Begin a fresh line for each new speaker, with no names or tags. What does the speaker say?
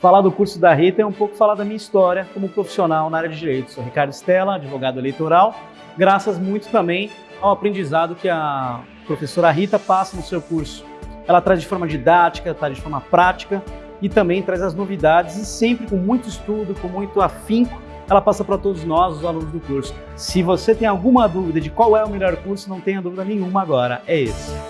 Falar do curso da Rita é um pouco falar da minha história como profissional na área de direito. Sou Ricardo Stella, advogado eleitoral, graças muito também ao aprendizado que a professora Rita passa no seu curso. Ela traz de forma didática, traz de forma prática e também traz as novidades e sempre com muito estudo, com muito afinco, ela passa para todos nós, os alunos do curso. Se você tem alguma dúvida de qual é o melhor curso, não tenha dúvida nenhuma agora, é esse.